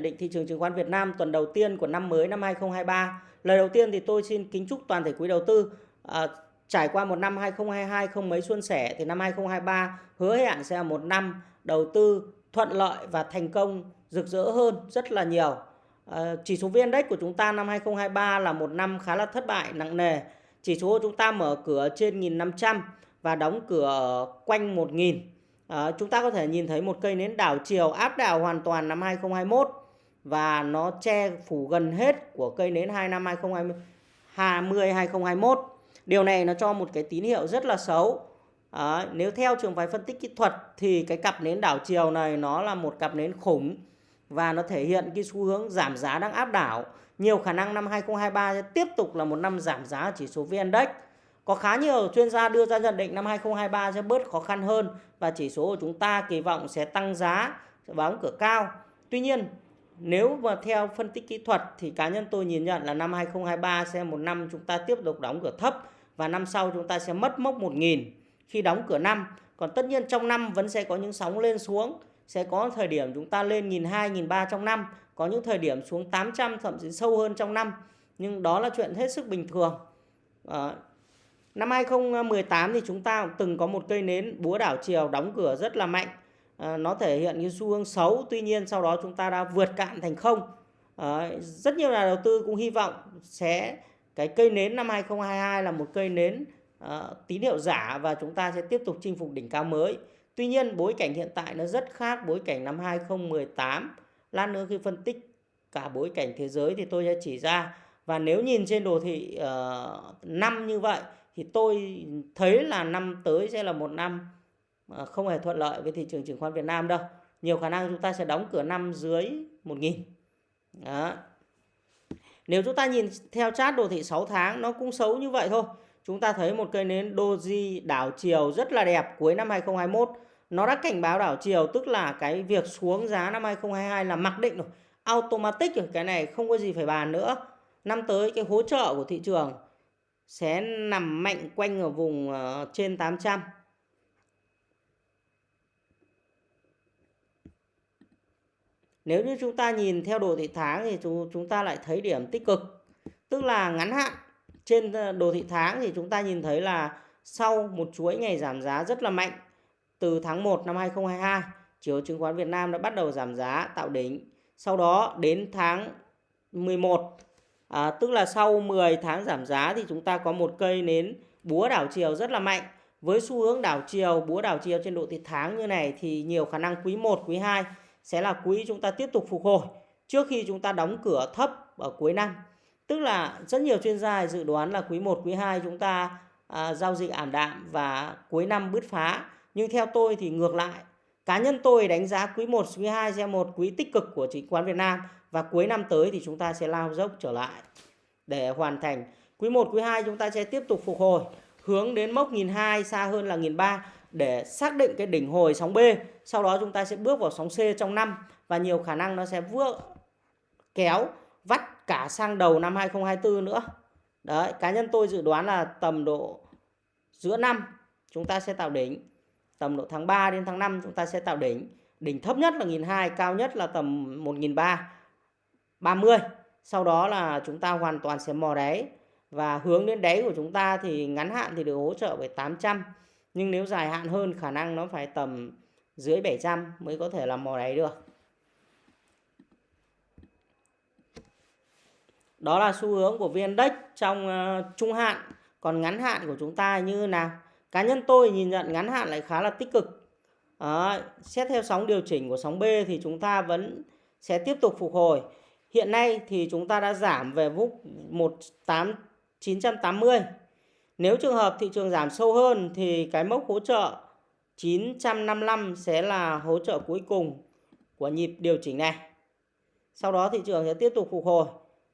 định thị trường chứng khoán Việt Nam tuần đầu tiên của năm mới năm 2023. Lời đầu tiên thì tôi xin kính chúc toàn thể quý đầu tư à, trải qua một năm 2022 không mấy suôn sẻ thì năm 2023 hứa hẹn sẽ là một năm đầu tư thuận lợi và thành công rực rỡ hơn rất là nhiều. À, chỉ số VN Index của chúng ta năm 2023 là một năm khá là thất bại nặng nề. Chỉ số của chúng ta mở cửa trên 1500 và đóng cửa quanh 1000. À, chúng ta có thể nhìn thấy một cây nến đảo chiều áp đảo hoàn toàn năm 2021 và nó che phủ gần hết của cây nến 2 năm 2020 2021. Điều này nó cho một cái tín hiệu rất là xấu. À, nếu theo trường phái phân tích kỹ thuật thì cái cặp nến đảo chiều này nó là một cặp nến khủng và nó thể hiện cái xu hướng giảm giá đang áp đảo. Nhiều khả năng năm 2023 sẽ tiếp tục là một năm giảm giá chỉ số VN Index. Có khá nhiều chuyên gia đưa ra nhận định năm 2023 sẽ bớt khó khăn hơn và chỉ số của chúng ta kỳ vọng sẽ tăng giá, sẽ báo cửa cao. Tuy nhiên, nếu mà theo phân tích kỹ thuật thì cá nhân tôi nhìn nhận là năm 2023 sẽ một năm chúng ta tiếp tục đóng cửa thấp và năm sau chúng ta sẽ mất mốc 1.000 khi đóng cửa năm. Còn tất nhiên trong năm vẫn sẽ có những sóng lên xuống, sẽ có thời điểm chúng ta lên 1.200, 1.300 trong năm, có những thời điểm xuống 800 thậm chí sâu hơn trong năm. Nhưng đó là chuyện hết sức bình thường. À, năm 2018 thì chúng ta cũng từng có một cây nến búa đảo chiều đóng cửa rất là mạnh Ờ, nó thể hiện cái xu hướng xấu tuy nhiên sau đó chúng ta đã vượt cạn thành không. À, rất nhiều nhà đầu tư cũng hy vọng sẽ cái cây nến năm 2022 là một cây nến à, tín hiệu giả và chúng ta sẽ tiếp tục chinh phục đỉnh cao mới. Tuy nhiên bối cảnh hiện tại nó rất khác bối cảnh năm 2018 lát nữa khi phân tích cả bối cảnh thế giới thì tôi sẽ chỉ ra. Và nếu nhìn trên đồ thị uh, năm như vậy thì tôi thấy là năm tới sẽ là một năm Ờ, không hề thuận lợi với thị trường chứng khoán Việt Nam đâu. Nhiều khả năng chúng ta sẽ đóng cửa năm dưới 1.000. Đó. Nếu chúng ta nhìn theo chart đồ thị 6 tháng nó cũng xấu như vậy thôi. Chúng ta thấy một cây nến doji đảo chiều rất là đẹp cuối năm 2021. Nó đã cảnh báo đảo chiều tức là cái việc xuống giá năm 2022 là mặc định rồi. Automatic rồi, cái này không có gì phải bàn nữa. Năm tới cái hỗ trợ của thị trường sẽ nằm mạnh quanh ở vùng ờ, trên 800 Nếu như chúng ta nhìn theo đồ thị tháng thì chúng ta lại thấy điểm tích cực. Tức là ngắn hạn trên ờ, đồ thị tháng thì chúng ta nhìn thấy là sau một chuỗi ngày giảm giá rất là mạnh từ tháng 1 năm 2022, chiều chứng khoán Việt Nam đã bắt đầu giảm giá tạo đỉnh. Sau đó đến tháng 11 à, tức là sau 10 tháng giảm giá thì chúng ta có một cây nến búa đảo chiều rất là mạnh. Với xu hướng đảo chiều, búa đảo chiều trên độ thị tháng như này thì nhiều khả năng quý 1, quý 2 sẽ là quỹ chúng ta tiếp tục phục hồi trước khi chúng ta đóng cửa thấp ở cuối năm. Tức là rất nhiều chuyên gia dự đoán là quý 1, quý 2 chúng ta à, giao dịch ảm đạm và cuối năm bứt phá. Nhưng theo tôi thì ngược lại. Cá nhân tôi đánh giá quý 1, quý 2 sẽ một quý tích cực của chứng khoán Việt Nam và cuối năm tới thì chúng ta sẽ lao dốc trở lại để hoàn thành. Quý 1, quý 2 chúng ta sẽ tiếp tục phục hồi hướng đến mốc 1.200 xa hơn là 1.300 để xác định cái đỉnh hồi sóng B. Sau đó chúng ta sẽ bước vào sóng C trong năm và nhiều khả năng nó sẽ vượt kéo vắt cả sang đầu năm 2024 nữa. Đấy, cá nhân tôi dự đoán là tầm độ giữa năm chúng ta sẽ tạo đỉnh. Tầm độ tháng 3 đến tháng 5 chúng ta sẽ tạo đỉnh. Đỉnh thấp nhất là 1.200, cao nhất là tầm 1.300, 30. Sau đó là chúng ta hoàn toàn sẽ mò đáy. Và hướng đến đáy của chúng ta thì ngắn hạn thì được hỗ trợ bởi 800 nhưng nếu dài hạn hơn khả năng nó phải tầm dưới 700 mới có thể làm mò đáy được. Đó là xu hướng của VN Index trong uh, trung hạn. Còn ngắn hạn của chúng ta như nào? Cá nhân tôi nhìn nhận ngắn hạn lại khá là tích cực. À, xét theo sóng điều chỉnh của sóng B thì chúng ta vẫn sẽ tiếp tục phục hồi. Hiện nay thì chúng ta đã giảm về mức 18980 nếu trường hợp thị trường giảm sâu hơn thì cái mốc hỗ trợ 955 sẽ là hỗ trợ cuối cùng của nhịp điều chỉnh này. Sau đó thị trường sẽ tiếp tục phục hồi.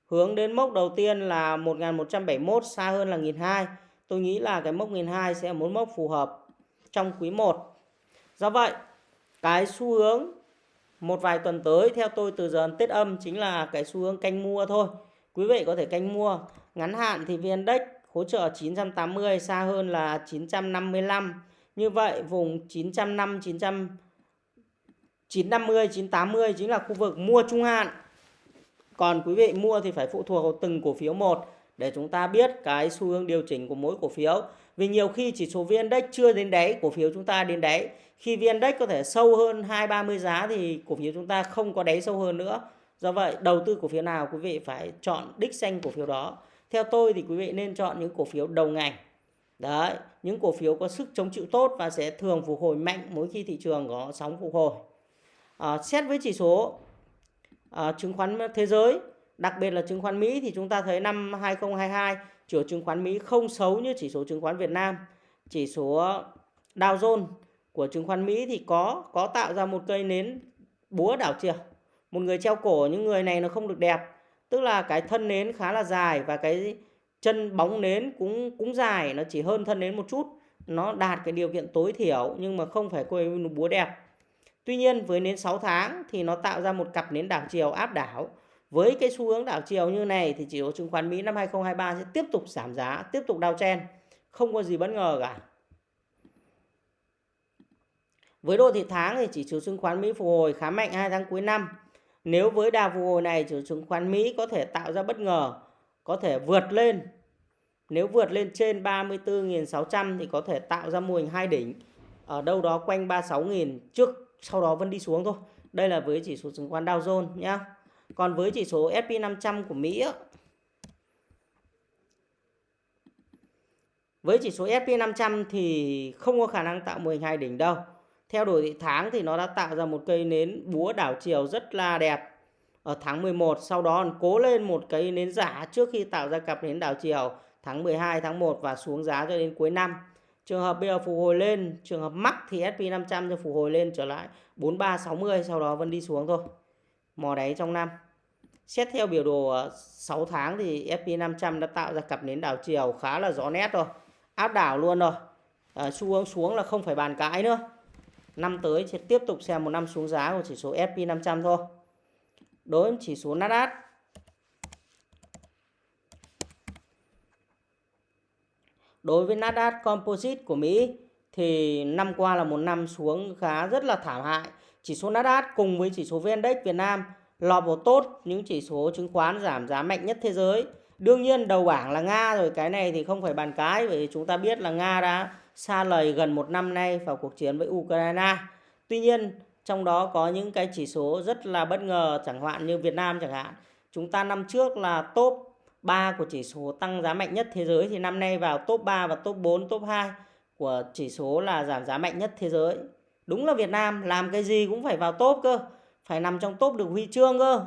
Hướng đến mốc đầu tiên là 1171 xa hơn là 1200. Tôi nghĩ là cái mốc 1200 sẽ là một mốc phù hợp trong quý 1. Do vậy, cái xu hướng một vài tuần tới theo tôi từ giờ Tết âm chính là cái xu hướng canh mua thôi. Quý vị có thể canh mua. Ngắn hạn thì VN Index hỗ trợ 980 xa hơn là 955. Như vậy vùng 905 900 950, 980 chính là khu vực mua trung hạn. Còn quý vị mua thì phải phụ thuộc vào từng cổ phiếu một để chúng ta biết cái xu hướng điều chỉnh của mỗi cổ phiếu. Vì nhiều khi chỉ số viên Index chưa đến đáy, cổ phiếu chúng ta đến đáy. Khi viên Index có thể sâu hơn 2 30 giá thì cổ phiếu chúng ta không có đáy sâu hơn nữa. Do vậy, đầu tư cổ phiếu nào quý vị phải chọn đích danh cổ phiếu đó. Theo tôi thì quý vị nên chọn những cổ phiếu đầu ngành. Đấy, những cổ phiếu có sức chống chịu tốt và sẽ thường phục hồi mạnh mỗi khi thị trường có sóng phục hồi. À, xét với chỉ số à, chứng khoán thế giới, đặc biệt là chứng khoán Mỹ thì chúng ta thấy năm 2022 chỉ số chứng khoán Mỹ không xấu như chỉ số chứng khoán Việt Nam. Chỉ số Dow Jones của chứng khoán Mỹ thì có có tạo ra một cây nến búa đảo chiều. Một người treo cổ những người này nó không được đẹp. Tức là cái thân nến khá là dài và cái chân bóng nến cũng cũng dài, nó chỉ hơn thân nến một chút. Nó đạt cái điều kiện tối thiểu nhưng mà không phải cây búa đẹp. Tuy nhiên với nến 6 tháng thì nó tạo ra một cặp nến đảo chiều áp đảo. Với cái xu hướng đảo chiều như này thì chỉ số chứng khoán Mỹ năm 2023 sẽ tiếp tục giảm giá, tiếp tục đao chen. Không có gì bất ngờ cả. Với đô thị tháng thì chỉ số chứng khoán Mỹ phục hồi khá mạnh hai tháng cuối năm. Nếu với đà phục hồi này chỉ số chứng khoán Mỹ có thể tạo ra bất ngờ, có thể vượt lên. Nếu vượt lên trên 34.600 thì có thể tạo ra mô hình hai đỉnh ở đâu đó quanh 36.000 trước sau đó vẫn đi xuống thôi. Đây là với chỉ số chứng khoán Dow Jones nhá. Còn với chỉ số S&P 500 của Mỹ Với chỉ số S&P 500 thì không có khả năng tạo mô hình hai đỉnh đâu. Theo đổi thị tháng thì nó đã tạo ra một cây nến búa đảo chiều rất là đẹp ở tháng 11. Sau đó cố lên một cây nến giả trước khi tạo ra cặp nến đảo chiều tháng 12, tháng 1 và xuống giá cho đến cuối năm. Trường hợp bây giờ phục hồi lên, trường hợp mắc thì SP500 cho phục hồi lên trở lại 4360 sau đó vẫn đi xuống thôi. Mò đáy trong năm. Xét theo biểu đồ 6 tháng thì SP500 đã tạo ra cặp nến đảo chiều khá là rõ nét rồi. Áp đảo luôn rồi. À, xu hướng xuống là không phải bàn cãi nữa. Năm tới sẽ tiếp tục xem một năm xuống giá của chỉ số SP500 thôi. Đối với chỉ số Nasdaq Đối với Nasdaq Composite của Mỹ thì năm qua là một năm xuống khá rất là thảm hại. Chỉ số Nasdaq cùng với chỉ số VN Index Việt Nam lọt vào tốt những chỉ số chứng khoán giảm giá mạnh nhất thế giới. Đương nhiên đầu bảng là Nga rồi, cái này thì không phải bàn cái bởi vì chúng ta biết là Nga đã xa lời gần một năm nay vào cuộc chiến với Ukraine. Tuy nhiên trong đó có những cái chỉ số rất là bất ngờ chẳng hạn như Việt Nam chẳng hạn. Chúng ta năm trước là top 3 của chỉ số tăng giá mạnh nhất thế giới thì năm nay vào top 3 và top 4, top 2 của chỉ số là giảm giá mạnh nhất thế giới. Đúng là Việt Nam làm cái gì cũng phải vào top cơ, phải nằm trong top được huy chương cơ.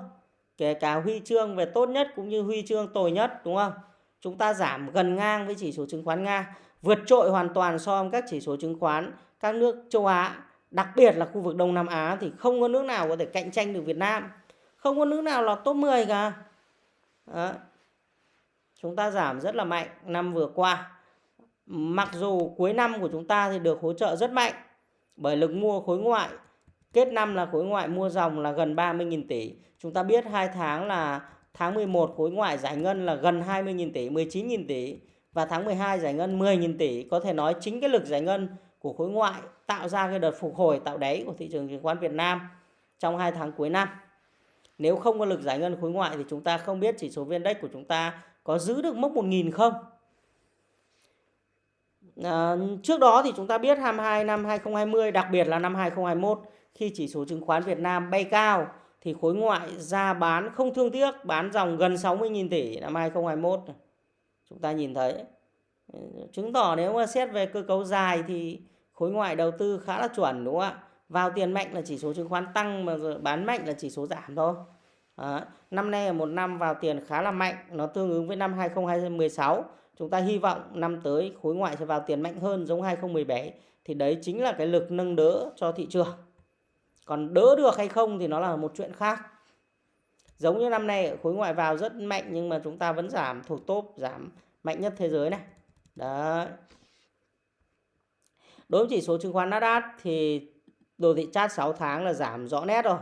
Kể cả huy chương về tốt nhất cũng như huy chương tồi nhất đúng không? Chúng ta giảm gần ngang với chỉ số chứng khoán Nga, vượt trội hoàn toàn so với các chỉ số chứng khoán các nước châu Á, đặc biệt là khu vực Đông Nam Á thì không có nước nào có thể cạnh tranh được Việt Nam. Không có nước nào là top 10 cả. Đó chúng ta giảm rất là mạnh năm vừa qua. Mặc dù cuối năm của chúng ta thì được hỗ trợ rất mạnh bởi lực mua khối ngoại. Kết năm là khối ngoại mua dòng là gần 30.000 tỷ. Chúng ta biết 2 tháng là tháng 11 khối ngoại giải ngân là gần 20.000 tỷ, 19.000 tỷ. Và tháng 12 giải ngân 10.000 tỷ. Có thể nói chính cái lực giải ngân của khối ngoại tạo ra cái đợt phục hồi tạo đáy của thị trường chứng khoán Việt Nam trong 2 tháng cuối năm. Nếu không có lực giải ngân khối ngoại thì chúng ta không biết chỉ số viên index của chúng ta có giữ được mốc 1.000 không? À, trước đó thì chúng ta biết 22 năm 2020 đặc biệt là năm 2021 khi chỉ số chứng khoán Việt Nam bay cao thì khối ngoại ra bán không thương tiếc bán dòng gần 60.000 tỷ năm 2021 chúng ta nhìn thấy ừ, chứng tỏ nếu mà xét về cơ cấu dài thì khối ngoại đầu tư khá là chuẩn đúng không ạ vào tiền mạnh là chỉ số chứng khoán tăng mà bán mạnh là chỉ số giảm thôi à, Năm nay là một năm vào tiền khá là mạnh, nó tương ứng với năm 2016. Chúng ta hy vọng năm tới khối ngoại sẽ vào tiền mạnh hơn giống 2017 thì đấy chính là cái lực nâng đỡ cho thị trường. Còn đỡ được hay không thì nó là một chuyện khác. Giống như năm nay, khối ngoại vào rất mạnh nhưng mà chúng ta vẫn giảm thuộc top, giảm mạnh nhất thế giới này. Đấy. Đối với chỉ số chứng khoán Nasdaq thì đồ thị chart 6 tháng là giảm rõ nét rồi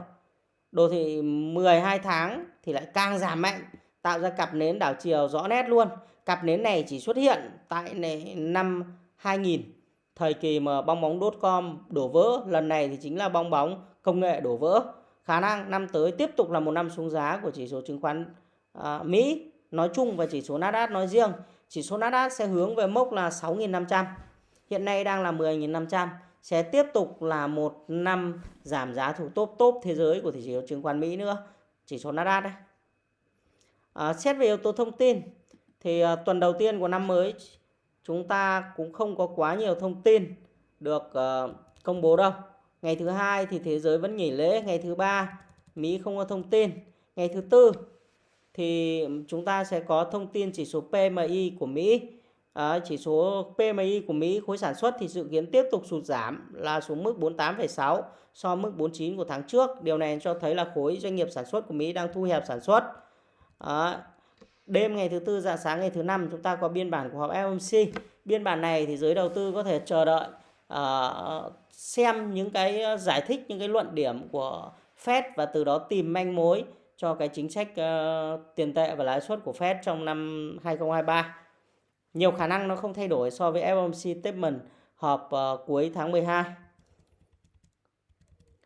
đồ thị 12 tháng thì lại càng giảm mạnh, tạo ra cặp nến đảo chiều rõ nét luôn cặp nến này chỉ xuất hiện tại năm 2000 thời kỳ mà bong bóng.com đổ vỡ lần này thì chính là bong bóng công nghệ đổ vỡ. Khả năng năm tới tiếp tục là một năm xuống giá của chỉ số chứng khoán à, Mỹ nói chung và chỉ số Nasdaq nói riêng. Chỉ số Nasdaq sẽ hướng về mốc là 6.500. Hiện nay đang là 10.500 sẽ tiếp tục là một năm giảm giá thủ top top thế giới của thị trường chứng khoán Mỹ nữa. Chỉ số Nasdaq đấy. À, xét về yếu tố thông tin thì à, tuần đầu tiên của năm mới chúng ta cũng không có quá nhiều thông tin được à, công bố đâu. Ngày thứ hai thì thế giới vẫn nghỉ lễ, ngày thứ ba Mỹ không có thông tin, ngày thứ tư thì chúng ta sẽ có thông tin chỉ số PMI của Mỹ. À, chỉ số PMI của Mỹ khối sản xuất thì dự kiến tiếp tục sụt giảm là xuống mức 48,6 so với mức 49 của tháng trước. Điều này cho thấy là khối doanh nghiệp sản xuất của Mỹ đang thu hẹp sản xuất. À, đêm ngày thứ tư dạng sáng ngày thứ năm chúng ta có biên bản của họp FOMC. Biên bản này thì giới đầu tư có thể chờ đợi uh, xem những cái ờ, giải thích những cái luận điểm của Fed và từ đó tìm manh mối cho cái chính sách uh, tiền tệ và lãi suất của Fed trong năm 2023. Nhiều khả năng nó không thay đổi so với FOMC statement họp uh, cuối tháng 12.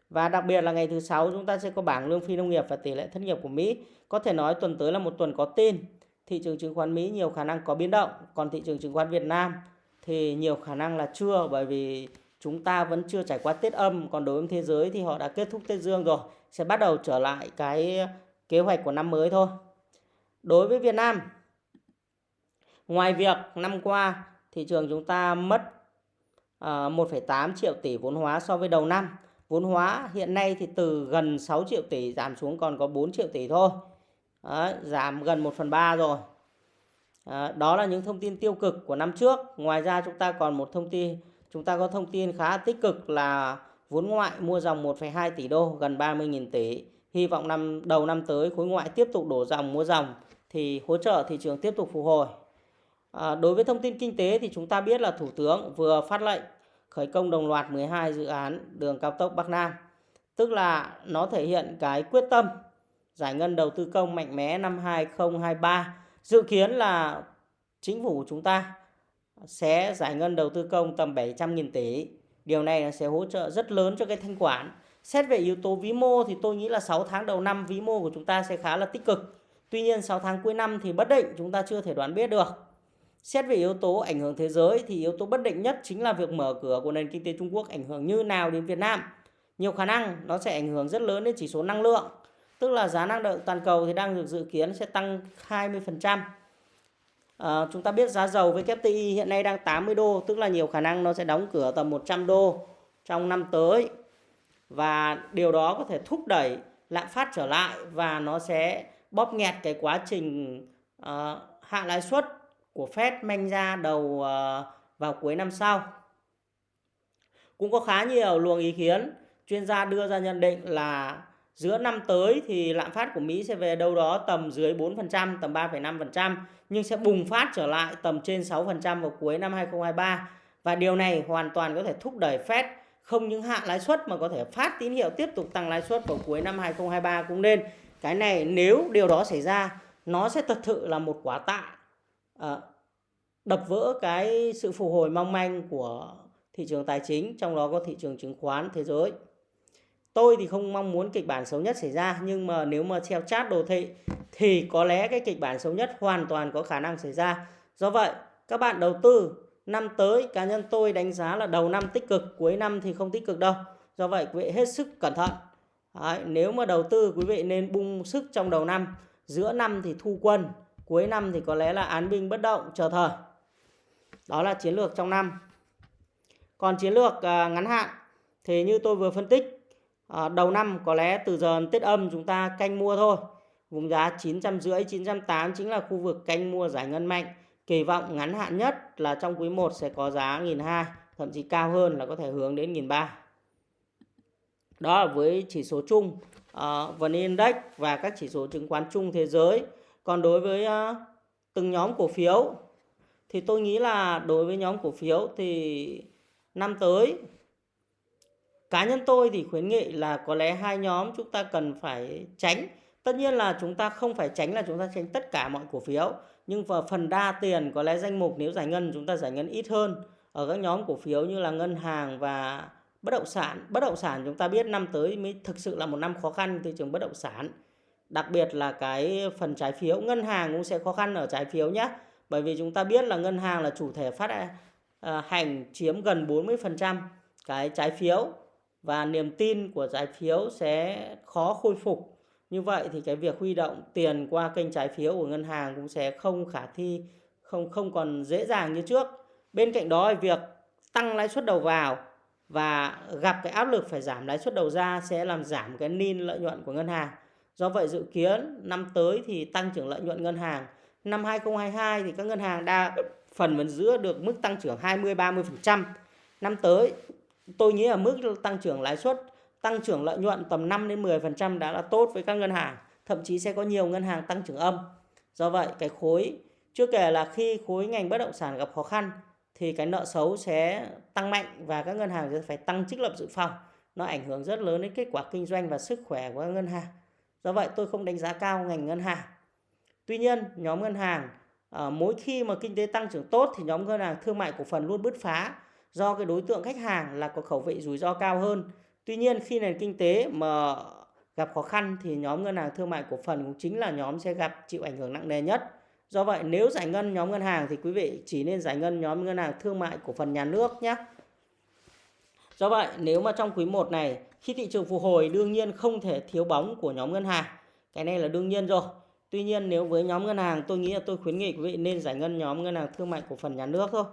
Và đặc biệt là ngày thứ sáu chúng ta sẽ có bảng lương phi nông nghiệp và tỷ lệ thất nghiệp của Mỹ. Có thể nói tuần tới là một tuần có tin. Thị trường chứng khoán Mỹ nhiều khả năng có biến động, còn thị trường chứng khoán Việt Nam thì nhiều khả năng là chưa bởi vì chúng ta vẫn chưa trải qua Tết âm, còn đối với thế giới thì họ đã kết thúc Tết Dương rồi, sẽ bắt đầu trở lại cái kế hoạch của năm mới thôi. Đối với Việt Nam, ngoài việc năm qua thị trường chúng ta mất ờ, uh, 1,8 triệu tỷ vốn hóa so với đầu năm, vốn hóa hiện nay thì từ gần 6 triệu tỷ giảm xuống còn có 4 triệu tỷ thôi. Đấy, giảm gần 1 phần 3 rồi. À, đó là những thông tin tiêu cực của năm trước. Ngoài ra chúng ta còn một thông tin, chúng ta có thông tin khá tích cực là vốn ngoại mua dòng 1,2 tỷ đô, gần 30.000 tỷ. Hy vọng năm đầu năm tới khối ngoại tiếp tục đổ dòng mua dòng thì hỗ trợ thị trường tiếp tục phục hồi. À, đối với thông tin kinh tế thì chúng ta biết là Thủ tướng vừa phát lệnh khởi công đồng loạt 12 dự án đường cao tốc Bắc Nam. Tức là nó thể hiện cái quyết tâm giải ngân đầu tư công mạnh mẽ năm 2023. Dự kiến là chính phủ chúng ta sẽ giải ngân đầu tư công tầm 700.000 tỷ. Điều này sẽ hỗ trợ rất lớn cho cái thanh khoản. Xét về yếu tố vĩ mô thì tôi nghĩ là 6 tháng đầu năm vĩ mô của chúng ta sẽ khá là tích cực. Tuy nhiên 6 tháng cuối năm thì bất định, chúng ta chưa thể đoán biết được. Xét về yếu tố ảnh hưởng thế giới thì yếu tố bất định nhất chính là việc mở cửa của nền kinh tế Trung Quốc ảnh hưởng như nào đến Việt Nam. Nhiều khả năng nó sẽ ảnh hưởng rất lớn đến chỉ số năng lượng. Tức là giá năng lượng toàn cầu thì đang được dự kiến sẽ tăng 20%. À, ờ, chúng ta biết giá dầu với WTI hiện nay đang 80 đô, tức là nhiều khả năng nó sẽ đóng cửa tầm 100 đô trong năm tới. Và điều đó có thể thúc đẩy lạm phát trở lại và nó sẽ bóp nghẹt cái quá trình uh, hạ lãi suất của Fed manh ra đầu uh, vào cuối năm sau. Cũng có khá nhiều luồng ý kiến chuyên gia đưa ra nhận định là giữa năm tới thì lạm phát của Mỹ sẽ về đâu đó tầm dưới 4%, tầm 3,5% nhưng sẽ bùng phát trở lại tầm trên 6% vào cuối năm 2023 và điều này hoàn toàn có thể thúc đẩy Fed không những hạ lãi suất mà có thể phát tín hiệu tiếp tục tăng lãi suất vào cuối năm 2023 cũng nên. Cái này nếu điều đó xảy ra nó sẽ thật sự là một quả tạ à, đập vỡ cái sự phục hồi mong manh của thị trường tài chính trong đó có thị trường chứng khoán thế giới. Tôi thì không mong muốn kịch bản xấu nhất xảy ra nhưng mà nếu mà theo chat đồ thị thì có lẽ cái kịch bản xấu nhất hoàn toàn có khả năng xảy ra. Do vậy, các bạn đầu tư năm tới cá nhân tôi đánh giá là đầu năm tích cực, cuối năm thì không tích cực đâu. Do vậy quý vị hết sức cẩn thận. Đấy, nếu mà đầu tư quý vị nên bung sức trong đầu năm, giữa năm thì thu quân, cuối năm thì có lẽ là án binh bất động chờ thời. Đó là chiến lược trong năm. Còn chiến lược à, ngắn hạn thì như tôi vừa phân tích à, đầu năm có lẽ từ giờ Tết âm chúng ta canh mua thôi. Vùng giá 950 980 chính là khu vực canh mua giải ngân mạnh. Kỳ vọng ngắn hạn nhất là trong quý 1 sẽ có giá 1.200, thậm chí cao hơn là có thể hướng đến 1.300. Đó là với chỉ số chung uh, VN Index và các chỉ số chứng khoán chung thế giới. Còn đối với uh, từng nhóm cổ phiếu thì tôi nghĩ là đối với nhóm cổ phiếu thì năm tới cá nhân tôi thì khuyến nghị là có lẽ hai nhóm chúng ta cần phải tránh. Tất nhiên là chúng ta không phải tránh là chúng ta tránh tất cả mọi cổ phiếu, nhưng vào phần đa tiền có lẽ danh mục nếu giải ngân chúng ta giải ngân ít hơn. Ở các nhóm cổ phiếu như là ngân hàng và bất động sản, bất động sản chúng ta biết năm tới mới thực sự là một năm khó khăn thị trường bất động sản. Đặc biệt là cái phần trái phiếu, ngân hàng cũng sẽ khó khăn ở trái phiếu nhé bởi vì chúng ta biết là ngân hàng là chủ thể phát à, hành chiếm gần 40% cái trái phiếu và niềm tin của trái phiếu sẽ khó khôi phục. Như vậy thì cái việc huy động tiền qua kênh trái phiếu của ngân hàng cũng sẽ không khả thi, không không còn dễ dàng như trước. Bên cạnh đó việc tăng lãi suất đầu vào và gặp cái áp lực phải giảm lãi suất đầu ra sẽ làm giảm cái nin lợi nhuận của ngân hàng. Do vậy dự kiến năm tới thì tăng trưởng lợi nhuận ngân hàng. Năm 2022 thì các ngân hàng đa phần vẫn giữ được mức tăng trưởng 20 30% năm tới tôi nghĩ là mức tăng trưởng lãi suất tăng trưởng lợi nhuận tầm 5 đến 10% đã là tốt với các ngân hàng thậm chí sẽ có nhiều ngân hàng tăng trưởng âm. Do vậy cái khối chưa kể là khi khối ngành bất động sản gặp khó khăn thì cái nợ xấu sẽ tăng mạnh và các ngân hàng sẽ phải tăng trích lập dự phòng. Nó ảnh hưởng rất lớn đến kết quả kinh doanh và sức khỏe của các ngân hàng. Do vậy tôi không đánh giá cao ngành ngân hàng. Tuy nhiên nhóm ngân hàng à, mỗi khi mà kinh tế tăng trưởng tốt thì nhóm ngân hàng thương mại cổ phần luôn bứt phá do cái đối tượng khách hàng là có khẩu vị rủi ro cao hơn tuy nhiên, khi nền kinh tế mà gặp khó khăn thì nhóm ngân hàng thương mại cổ phần cũng chính là nhóm sẽ gặp chịu ảnh hưởng nặng nề nhất Do vậy, nếu giải ngân nhóm ngân hàng thì quý vị chỉ nên giải ngân nhóm ngân hàng thương mại cổ phần nhà nước nhé. Do vậy, nếu mà trong quý 1 này, khi thị trường phục hồi, đương nhiên không thể thiếu bóng của nhóm ngân hàng. Cái này là đương nhiên rồi. Tuy nhiên, nếu với nhóm ngân hàng, tôi nghĩ là tôi khuyến nghị quý vị nên giải ngân nhóm ngân hàng thương mại cổ phần nhà nước thôi.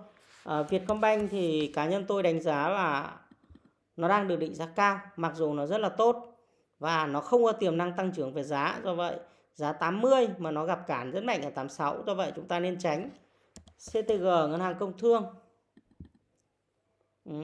À, Vietcombank thì cá nhân tôi đánh giá là nó đang được định giá cao mặc dù nó rất là tốt và nó không có tiềm năng tăng trưởng về giá. Do vậy giá 80 mà nó gặp cản rất mạnh ở 86 do vậy chúng ta nên tránh. CTG ngân hàng công thương. Ừ.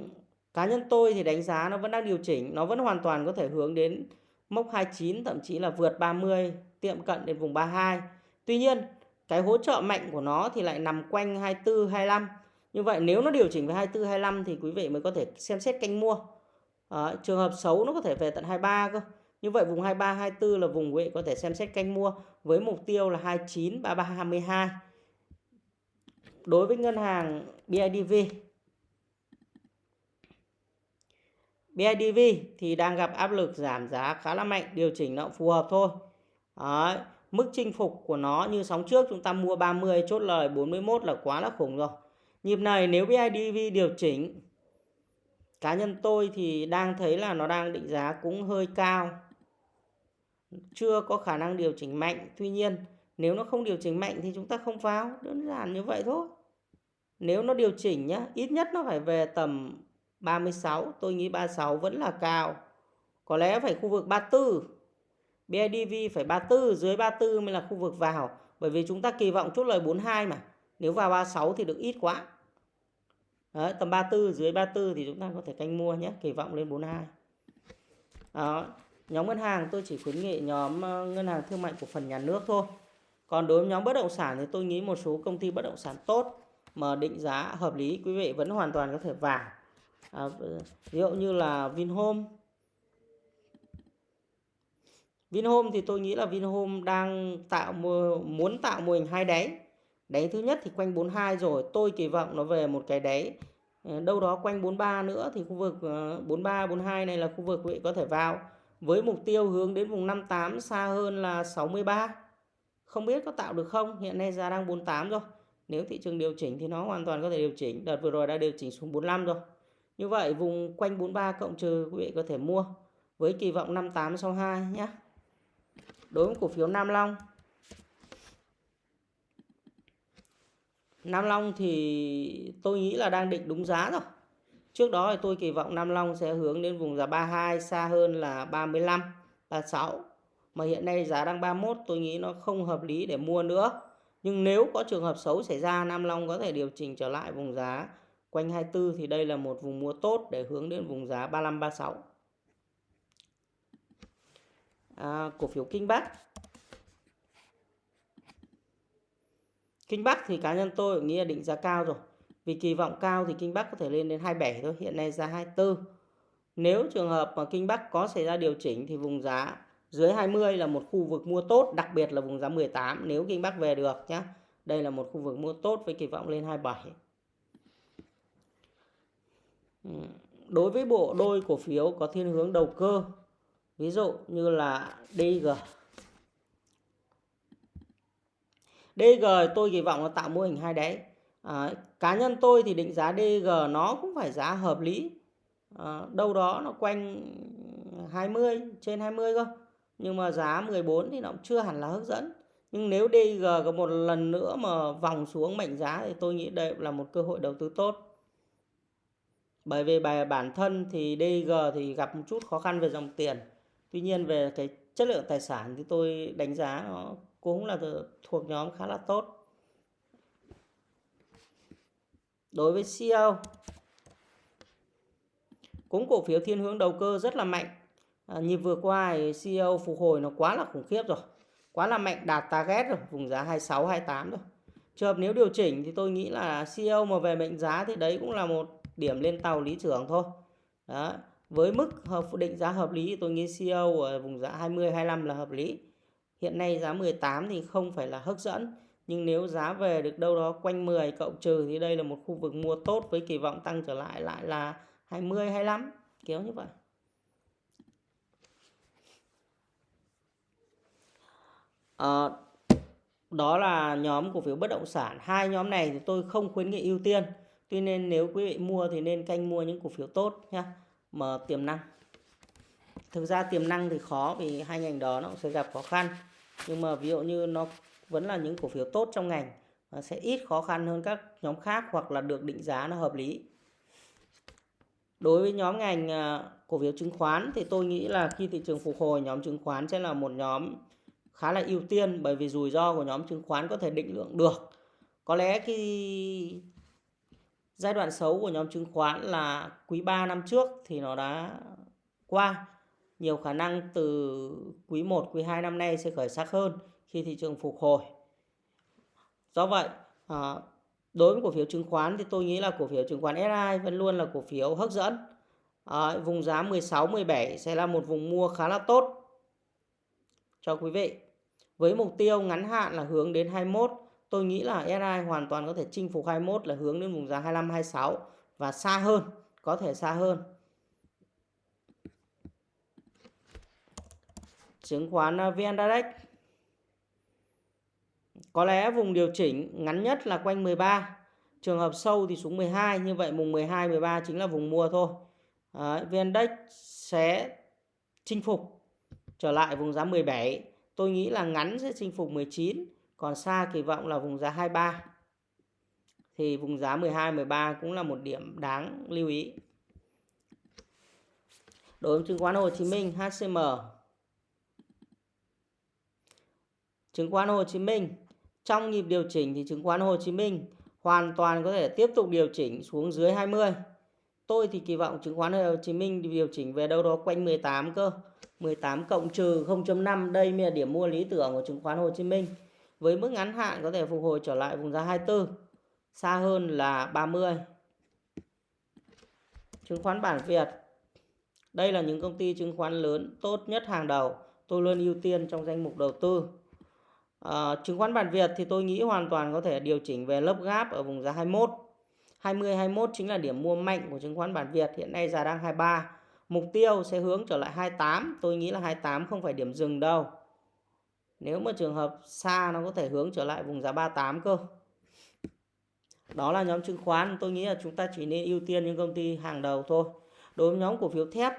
cá nhân tôi thì đánh giá nó vẫn đang điều chỉnh nó vẫn hoàn toàn có thể hướng đến mốc 29 thậm chí là vượt 30 tiệm cận đến vùng 32 tuy nhiên cái hỗ trợ mạnh của nó thì lại nằm quanh 24 25 như vậy nếu nó điều chỉnh về 24 25 thì quý vị mới có thể xem xét canh mua à, trường hợp xấu nó có thể về tận 23 cơ như vậy vùng 23 24 là vùng quý vị có thể xem xét canh mua với mục tiêu là 29 33 22. Đối với ngân hàng BIDV BIDV thì đang gặp áp lực giảm giá khá là mạnh, điều chỉnh nó phù hợp thôi. Đấy, mức chinh phục của nó như sóng trước chúng ta mua 30 chốt lời 41 là quá là khủng rồi. Nhịp này nếu BIDV điều chỉnh, cá nhân tôi thì đang thấy là nó đang định giá cũng hơi cao. Chưa có khả năng điều chỉnh mạnh. Tuy nhiên, nếu nó không điều chỉnh mạnh thì chúng ta không vào đơn giản như vậy thôi. Nếu nó điều chỉnh nhá, ít nhất nó phải về tầm 36 tôi nghĩ 36 vẫn là cao. Có lẽ phải khu vực 34 BIDV phải 34 dưới 34 mới là khu vực vào. Bởi vì chúng ta kỳ vọng chốt lời 42 mà. Nếu vào 36 thì được ít quá. Đấy, tầm 34 dưới 34 thì chúng ta có thể canh mua nhé kỳ vọng lên 42 đó nhóm ngân hàng tôi chỉ khuyến nghị nhóm ờ, ngân hàng thương mại cổ phần nhà nước thôi. Còn đối với nhóm bất động sản thì tôi nghĩ một số công ty bất động sản tốt mà định giá hợp lý quý vị vẫn hoàn toàn có thể vào à, ví dụ như là Vinhome. Vinhome thì tôi nghĩ là Vinhome đang tạo muốn tạo mô hình hai đáy đáy thứ nhất thì quanh 42 rồi, tôi kỳ vọng nó về một cái đáy ờ, đâu đó quanh 43 nữa thì khu vực ờ, 43 42 này là khu vực quý vị có thể vào với mục tiêu hướng đến vùng 58 xa hơn là 63. Không biết có tạo được không? Hiện nay giá đang 48 rồi. Nếu thị trường điều chỉnh thì nó hoàn toàn có thể điều chỉnh. Đợt vừa rồi đã điều chỉnh xuống 45 rồi. Như vậy vùng quanh 43 cộng trừ quý vị có thể mua với kỳ vọng 58 sau 2 nhé. Đối với cổ phiếu Nam Long. Nam Long thì tôi nghĩ là đang định đúng giá rồi. Trước đó thì tôi kỳ vọng Nam Long sẽ hướng đến vùng giá 32 xa hơn là 35, 36. Mà hiện nay giá đang 31 tôi nghĩ nó không hợp lý để mua nữa. Nhưng nếu có trường hợp xấu xảy ra Nam Long có thể điều chỉnh trở lại vùng giá quanh 24 thì đây là một vùng mua tốt để hướng đến vùng giá 35 36. À, cổ phiếu Kinh Bắc. Kinh Bắc thì cá nhân tôi nghĩ là định giá cao rồi. Vì kỳ vọng cao thì Kinh Bắc có thể lên đến 27 thôi, hiện nay giá 24. Nếu trường hợp mà Kinh Bắc có xảy ra điều chỉnh thì vùng giá dưới 20 là một khu vực mua tốt, đặc biệt là vùng giá 18 nếu Kinh Bắc về được nhé. Đây là một khu vực mua tốt với kỳ vọng lên 27. đối với bộ đôi cổ phiếu có thiên hướng đầu cơ ví dụ như là DG DG tôi kỳ vọng nó tạo mô hình hai đáy à, cá nhân tôi thì định giá DG nó cũng phải giá hợp lý. À, đâu đó nó quanh 20 trên 20 cơ. Nhưng mà giá 14 thì nó cũng chưa hẳn là hấp dẫn. Nhưng nếu DG có một lần nữa mà vòng xuống mệnh giá thì tôi nghĩ đây là một cơ hội đầu tư tốt. Bởi vì bài bản thân thì DG thì gặp một chút khó khăn về dòng tiền. Tuy nhiên về cái chất lượng tài sản thì tôi đánh giá nó cũng là thuộc nhóm khá là tốt. Đối với CEO cũng cổ phiếu thiên hướng đầu cơ rất là mạnh. À, nhịp vừa qua CEO phục hồi nó quá là khủng khiếp rồi quá là mạnh đạt target rồi vùng giá 26 28 rồi. Trường hợp nếu điều chỉnh thì tôi nghĩ là CEO mà về mệnh giá thì đấy cũng là một điểm lên tàu lý tưởng thôi. Đó với mức hợp định giá hợp lý tôi nghĩ CEO ở vùng giá 20 25 là hợp lý hiện nay giá 18 thì không phải là hấp dẫn nhưng nếu giá về được đâu đó quanh 10 cộng trừ thì đây là một khu vực mua tốt với kỳ vọng tăng trở lại lại là 20 25 kéo như vậy. À, đó là nhóm cổ phiếu bất động sản. Hai nhóm này thì tôi không khuyến nghị ưu tiên tuy nhiên nếu quý vị mua thì nên canh mua những cổ phiếu tốt nhá mà tiềm năng. Thực ra tiềm năng thì khó vì hai ngành đó nó sẽ gặp khó khăn nhưng mà ví dụ như nó vẫn là những cổ phiếu tốt trong ngành và sẽ ít khó khăn hơn các nhóm khác hoặc là được định giá nó hợp lý. Đối với nhóm ngành à, cổ phiếu chứng khoán thì tôi nghĩ là khi thị trường phục hồi, nhóm chứng khoán sẽ là một nhóm khá là ưu tiên bởi vì rủi ro của nhóm chứng khoán có thể định lượng được. Có lẽ khi giai đoạn xấu của nhóm chứng khoán là quý 3 năm trước thì nó đã qua nhiều khả năng từ quý 1 quý 2 năm nay sẽ khởi sắc hơn khi thị trường phục hồi. Do vậy à, đối với cổ phiếu chứng khoán thì tôi nghĩ là cổ phiếu chứng khoán SI vẫn luôn là cổ phiếu hấp dẫn. À, vùng giá 16 17 sẽ là một vùng mua khá là tốt cho quý vị. Với mục tiêu ngắn hạn là hướng đến 21 tôi nghĩ là SI hoàn toàn có thể chinh phục 21 là hướng đến vùng giá 25 26 và xa hơn có thể xa hơn. Chứng khoán à, VN Direct. Có lẽ vùng điều chỉnh ngắn nhất là quanh 13 trường hợp sâu thì xuống 12 như vậy mùng 12 13 chính là vùng mua thôi. Đấy, VN Index sẽ chinh phục trở lại vùng giá 17 tôi nghĩ là ngắn sẽ chinh phục 19 còn xa kỳ vọng là vùng giá 23 thì vùng giá 12 13 cũng là một điểm đáng lưu ý. Đối với chứng khoán Hồ Chí Minh HCM chứng khoán Hồ Chí Minh. Trong nhịp điều chỉnh thì chứng khoán Hồ Chí Minh hoàn toàn có thể tiếp tục điều chỉnh xuống dưới 20 tôi thì kỳ vọng chứng khoán Hồ Chí Minh điều chỉnh về đâu đó quanh 18 cơ. 18 cộng trừ 0.5 đây mới là điểm mua lý tưởng của chứng khoán Hồ Chí Minh. Với mức ngắn hạn có thể phục hồi trở lại vùng giá 24 xa hơn là 30 chứng khoán bản Việt. Đây là những công ty chứng khoán lớn tốt nhất hàng đầu. Tôi luôn ưu tiên trong danh mục đầu tư à, chứng khoán bản Việt thì tôi nghĩ hoàn toàn có thể điều chỉnh về lớp gáp ở vùng giá 21 20 21 chính là điểm mua mạnh của chứng khoán bản Việt hiện nay giá đang 23 mục tiêu sẽ hướng trở lại 28 tôi nghĩ là 28 không phải điểm dừng đâu. Nếu mà trường hợp xa nó có thể hướng trở lại vùng giá 38 cơ. Đó là nhóm chứng khoán tôi nghĩ là chúng ta chỉ nên ưu tiên những công ty hàng đầu thôi. Đối với nhóm cổ phiếu thép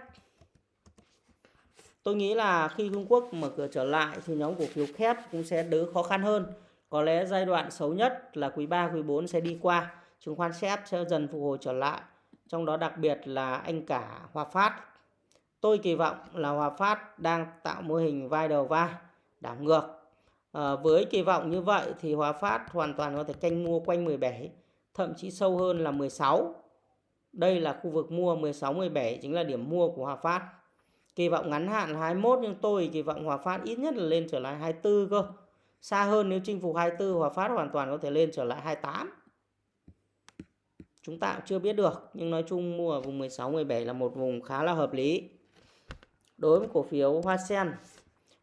tôi nghĩ là khi Trung Quốc mở cửa trở lại thì nhóm cổ phiếu kép cũng sẽ đỡ khó khăn hơn. Có lẽ giai đoạn xấu nhất là quý 3 quý 4 sẽ đi qua. Chứng khoán xếp sẽ dần phục hồi trở lại trong đó đặc biệt là anh cả Hòa Phát. Tôi kỳ vọng là Hòa Phát đang tạo mô hình vai đầu vai đảo ngược. À, với kỳ vọng như vậy thì Hòa Phát hoàn toàn có thể canh mua quanh 17 thậm chí sâu hơn là 16 đây là khu vực mua 16 17 chính là điểm mua của Hòa Phát kỳ vọng ngắn hạn là 21 nhưng tôi kỳ vọng Hòa Phát ít nhất là lên trở lại 24 cơ. Xa hơn nếu chinh phục 24 Hòa Phát hoàn toàn có thể lên trở lại 28 chúng ta cũng chưa biết được, nhưng nói chung mua ở vùng 16 17 là một vùng khá là hợp lý. Đối với cổ phiếu Hoa Sen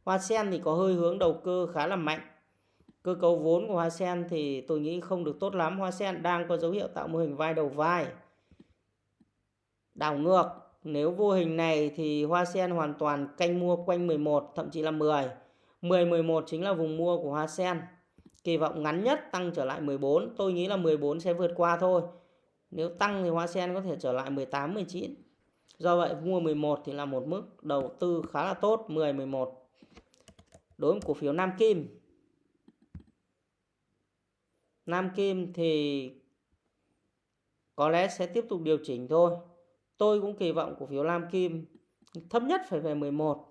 Hoa Sen thì có hơi hướng đầu cơ khá là mạnh. Cơ cấu vốn của Hoa Sen thì tôi nghĩ không được tốt lắm. Hoa Sen đang có dấu hiệu tạo mô hình vai đầu vai. Đảo ngược nếu vô hình này thì Hoa Sen hoàn toàn canh mua quanh 11 thậm chí là 10 10 11 chính là vùng mua của Hoa Sen. Kỳ vọng ngắn nhất tăng trở lại 14 tôi nghĩ là 14 sẽ vượt qua thôi. Nếu tăng thì Hoa Sen có thể trở lại 18 19 do vậy mua 11 thì là một mức đầu tư khá là tốt 10 11 đối với cổ phiếu Nam Kim. Nam Kim thì có lẽ sẽ tiếp tục điều chỉnh thôi. Tôi cũng kỳ vọng cổ phiếu Nam Kim thấp nhất phải về 11,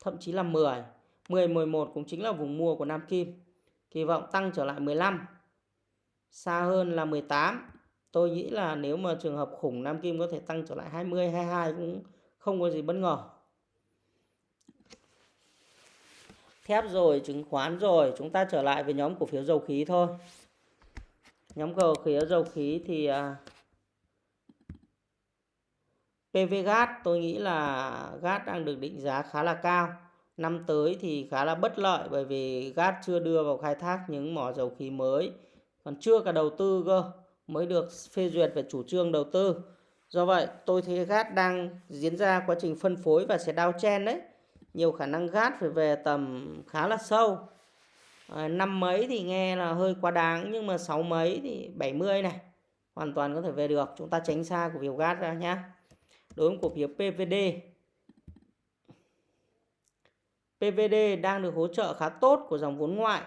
thậm chí là 10. 10 11 cũng chính là vùng mua của Nam Kim. Kỳ vọng tăng trở lại 15. Xa hơn là 18. Tôi nghĩ là nếu mà trường hợp khủng Nam Kim có thể tăng trở lại 20 22 cũng không có gì bất ngờ. Thép rồi, chứng khoán rồi, chúng ta trở lại với nhóm cổ phiếu dầu khí thôi. Nhóm cổ phiếu dầu khí thì à, à, PVGas tôi nghĩ là gas đang được định giá khá là cao. Năm tới thì khá là bất lợi bởi vì gas chưa đưa vào khai thác những mỏ dầu khí mới. Còn chưa cả đầu tư cơ mới được phê duyệt về chủ trương đầu tư. Do vậy tôi thấy gas đang diễn ra quá trình phân phối và sẽ đao chen đấy. Nhiều khả năng gas phải về tầm khá là sâu. À, năm mấy thì nghe là hơi quá đáng nhưng mà sáu mấy thì 70 này hoàn toàn có thể về được. Chúng ta tránh xa của việc gas ra nhé đối với cổ phiếu PVD PVD đang được hỗ trợ khá tốt của dòng vốn ngoại.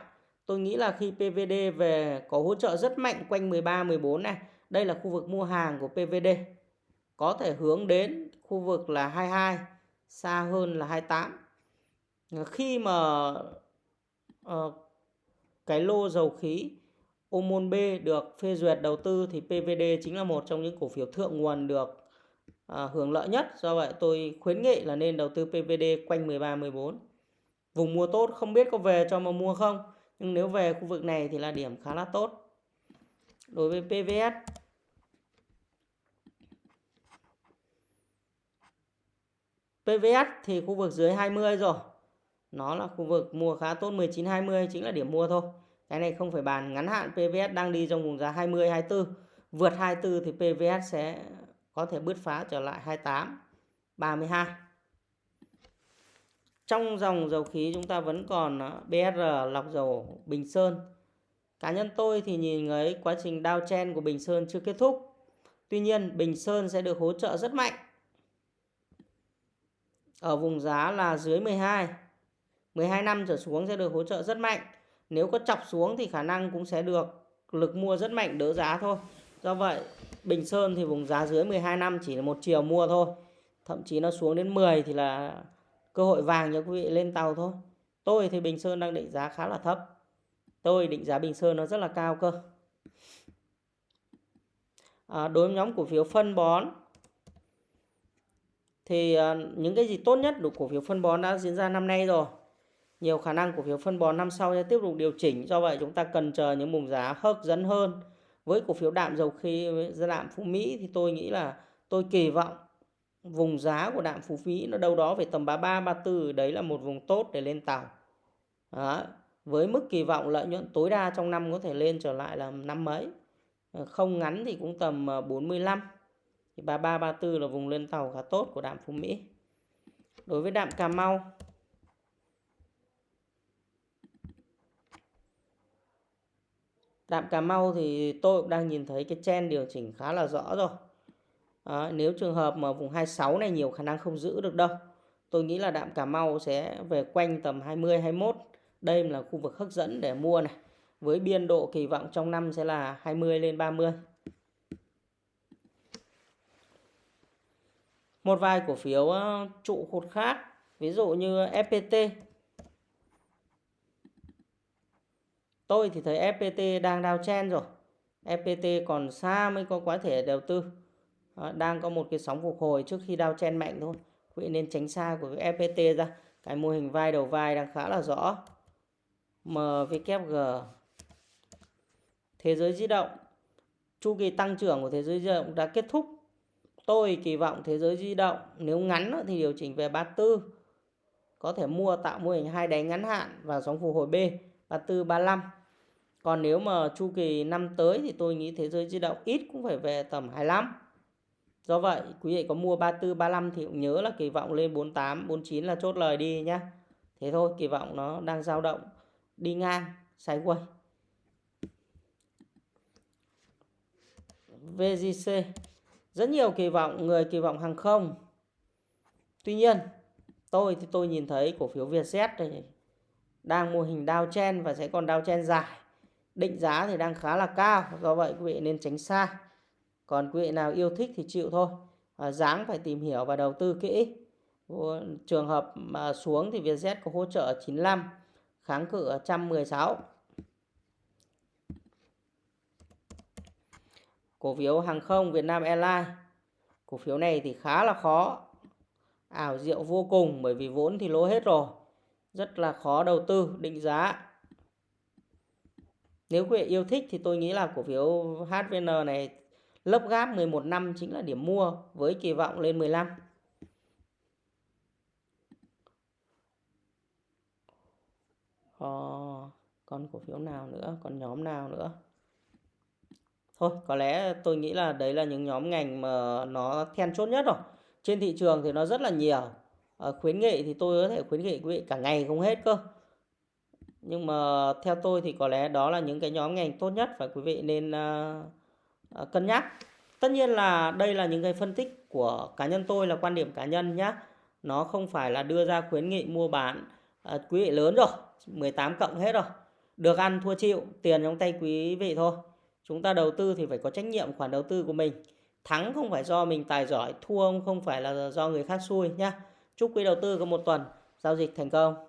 Tôi nghĩ là khi PVD về có hỗ trợ rất mạnh quanh 13 14 này đây là khu vực mua hàng của PVD có thể hướng đến khu vực là 22 xa hơn là 28 khi mà uh, cái lô dầu khí Omon B được phê duyệt đầu tư thì PVD chính là một trong những cổ phiếu thượng nguồn được à, hưởng lợi nhất. Do vậy tôi khuyến nghị là nên đầu tư PVD quanh 13 14. Vùng mua tốt không biết có về cho mà mua không, nhưng nếu về khu vực này thì là điểm khá là tốt. Đối với PVS PVS thì khu vực dưới 20 rồi. Nó là khu vực mua khá tốt 19 20 chính là điểm mua thôi. Cái này không phải bàn ngắn hạn PVS đang đi trong vùng giá 20 24. Vượt 24 thì PVS sẽ có thể bứt phá trở lại 28 32 trong dòng dầu khí chúng ta vẫn còn ờ, BR lọc dầu Bình Sơn. Cá nhân tôi thì nhìn thấy quá trình đao chen của Bình Sơn chưa kết thúc. Tuy nhiên, Bình Sơn sẽ được hỗ trợ rất mạnh. Ở vùng giá là dưới 12 12 năm trở xuống sẽ được hỗ trợ rất mạnh. Nếu có chọc xuống thì khả năng cũng sẽ được lực mua rất mạnh đỡ giá thôi do vậy Bình Sơn thì vùng giá dưới 12 năm chỉ là một chiều mua thôi. Thậm chí nó xuống đến 10 thì là cơ hội vàng cho quý vị lên tàu thôi. Tôi thì Bình Sơn đang định giá khá là thấp. Tôi định giá Bình Sơn nó rất là cao cơ. À, đối với nhóm cổ phiếu phân bón thì à, những cái gì tốt nhất của cổ phiếu phân bón đã diễn ra năm nay rồi. Nhiều khả năng cổ phiếu phân bón năm sau sẽ tiếp tục điều chỉnh. Do vậy chúng ta cần chờ những vùng giá hấp dẫn hơn với cổ phiếu đạm dầu khí đạm phú mỹ thì tôi nghĩ là tôi kỳ vọng vùng giá của đạm phú mỹ nó đâu đó về tầm 33 34 đấy là một vùng tốt để lên tàu. Đó. với mức kỳ vọng lợi nhuận tối đa trong năm có thể lên trở lại là năm mấy? Ờ, không ngắn thì cũng tầm ờ, 45 thì 33 34 là vùng lên tàu khá tốt của đạm phú mỹ. Đối với đạm cà mau Đạm Cà Mau thì tôi cũng đang nhìn thấy cái trend điều chỉnh khá là rõ rồi. À, nếu trường hợp mà vùng 26 này nhiều khả năng không giữ được đâu. Tôi nghĩ là đạm Cà Mau sẽ về quanh tầm 20 21. Đây là khu vực hấp dẫn để mua này. Với biên độ kỳ vọng trong năm sẽ là 20 lên 30. Một vài cổ phiếu ờ, trụ cột khác, ví dụ như FPT Tôi thì thấy FPT đang đào chen rồi. FPT còn xa mới có quá thể đầu tư. Đó, đang có một cái sóng phục hồi trước khi đào chen mạnh thôi. Quý vị nên tránh xa của FPT ra. Cái mô hình vai đầu vai đang khá là rõ. MVKG Thế giới di động Chu kỳ tăng trưởng của thế giới di động đã kết thúc Tôi kỳ vọng thế giới di động Nếu ngắn thì điều chỉnh về 34 Có thể mua tạo mô hình hai đáy ngắn hạn Và sóng phục hồi B 34, 35 còn nếu mà chu kỳ năm tới thì tôi nghĩ thế giới di động ít cũng phải về tầm 25 Do vậy quý vị có mua 34 35 thì cũng nhớ là kỳ vọng lên 48 49 là chốt lời đi nhá. Thế thôi, kỳ vọng nó đang dao động đi ngang sideways. VGC rất nhiều kỳ vọng người kỳ vọng hàng không. Tuy nhiên, tôi thì tôi nhìn thấy cổ phiếu Vietjet này đang mô hình downtrend và sẽ còn downtrend dài. Định giá thì đang khá là cao, do vậy quý vị nên tránh xa. Còn quý vị nào yêu thích thì chịu thôi. À, dáng phải tìm hiểu và đầu tư kỹ. Trường hợp mà xuống thì Vietjet có hỗ trợ 95, kháng cự 116. Cổ phiếu hàng không việt nam Airlines. Cổ phiếu này thì khá là khó. Ảo diệu vô cùng bởi vì vốn thì lỗ hết rồi. Rất là khó đầu tư, định giá. Nếu quý vị yêu thích thì tôi nghĩ là cổ phiếu HVN này lấp gáp 11 năm chính là điểm mua với kỳ vọng lên 15. Ờ, còn cổ phiếu nào nữa, còn nhóm nào nữa? Thôi, có lẽ tôi nghĩ là đấy là những nhóm ngành mà nó then chốt nhất rồi. Trên thị trường thì nó rất là nhiều. À, khuyến nghị thì tôi có thể khuyến nghị quý vị cả ngày không hết cơ. Nhưng mà theo tôi thì có lẽ đó là những cái nhóm ngành tốt nhất và quý vị nên uh, uh, cân nhắc. Tất nhiên là đây là những cái phân tích của cá nhân tôi là quan điểm cá nhân nhé. Nó không phải là đưa ra khuyến nghị mua bán. uh, quý vị lớn rồi, 18 cộng hết rồi. Được ăn thua chịu, tiền trong tay quý vị thôi. Chúng ta đầu tư thì phải có trách nhiệm khoản đầu tư của mình. Thắng không phải do mình tài giỏi, thua không phải là do người khác xui nhé. Chúc quý đầu tư có một tuần giao dịch thành công.